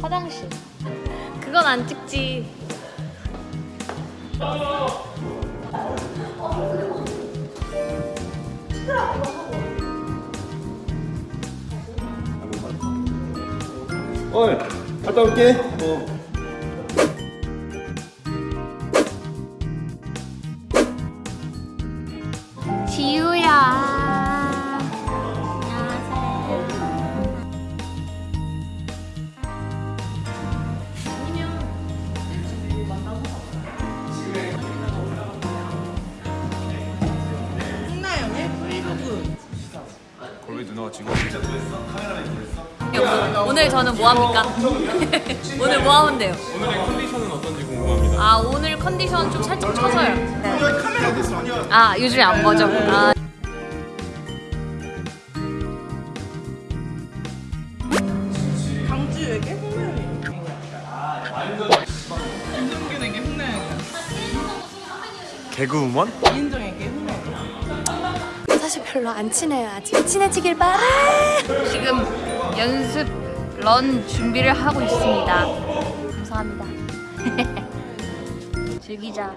화장실. 그건 안 찍지. 어이 갔다 올게 어. 지금 오늘 저는 뭐 합니까? 오늘 뭐 하면 돼요? 오늘의 컨디션은 어떤지 궁금합니다 아 오늘 컨디션 좀 살짝 쳐서요. 아 요즘에 안 보죠. 아, 강지우에게 홍나영이 인정균에게 홍나영이 개그우먼? 이인정에게 홍나영이 사실 별로 안 친해요 아직. 친해지길 바래. 지금 연습 런 준비를 하고 있습니다. 감사합니다. 즐기자.